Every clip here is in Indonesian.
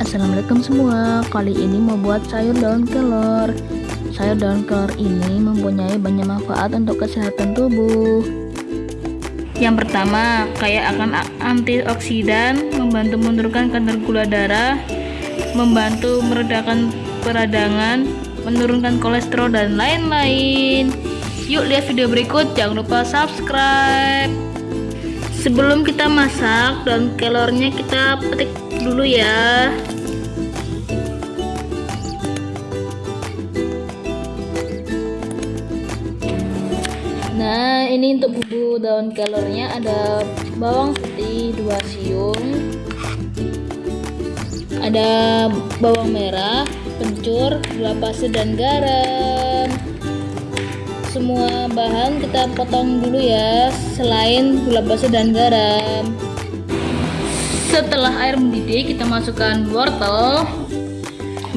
Assalamualaikum semua. Kali ini mau buat sayur daun kelor. Sayur daun kelor ini mempunyai banyak manfaat untuk kesehatan tubuh. Yang pertama, kaya akan antioksidan Membantu menurunkan kadar gula darah Membantu meredakan peradangan Menurunkan kolesterol dan lain-lain. Yuk lihat video berikut, jangan lupa subscribe Sebelum kita masak daun kelornya kita petik dulu ya. Nah ini untuk bumbu daun kelornya ada bawang putih 2 siung ada bawang merah, kencur, gula pasir dan garam semua bahan kita potong dulu ya selain gula pasir dan garam. Setelah air mendidih kita masukkan wortel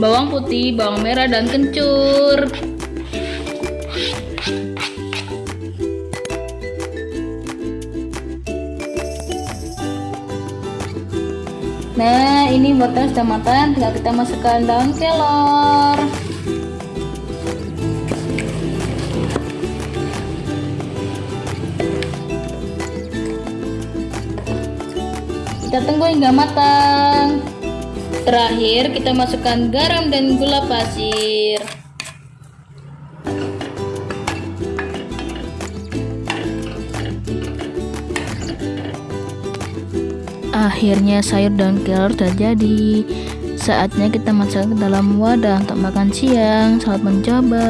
bawang putih bawang merah dan kencur. Nah ini wortel sudah matang tinggal kita masukkan daun kelor kita tunggu hingga matang. Terakhir kita masukkan garam dan gula pasir. Akhirnya sayur daun kelor sudah jadi saatnya kita masuk ke dalam wadah untuk makan siang. Selamat mencoba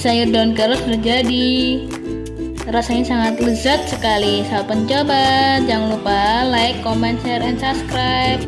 sayur daun kelor sudah jadi rasanya sangat lezat sekali saat pencoba. Jangan lupa like comment share and subscribe